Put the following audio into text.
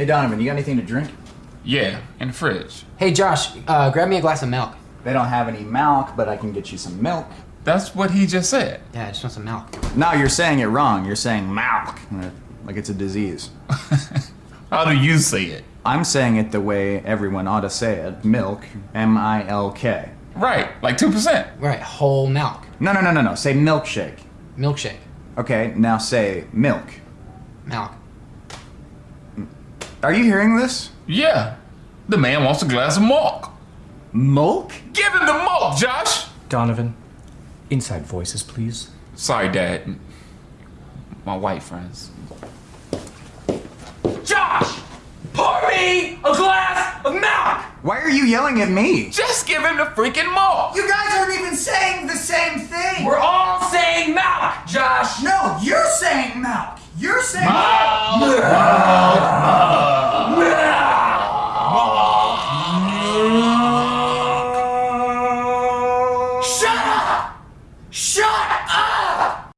Hey Donovan, you got anything to drink? Yeah, in the fridge. Hey Josh, uh, grab me a glass of milk. They don't have any milk, but I can get you some milk. That's what he just said. Yeah, I just want some milk. No, you're saying it wrong. You're saying milk, like it's a disease. How do you say it? I'm saying it the way everyone ought to say it. Milk, M-I-L-K. Right, like 2%. Right, whole milk. No, no, no, no, no. Say milkshake. Milkshake. Okay, now say milk. Milk. Are you hearing this? Yeah. The man wants a glass of milk. Milk? Give him the milk, Josh! Donovan, inside voices, please. Sorry, Dad. My white friends. Josh! Pour me a glass of milk! Why are you yelling at me? Just give him the freaking milk! You guys aren't even saying the same thing. We're all saying milk, Josh! No, you're saying milk. You're saying Shut up! Shut!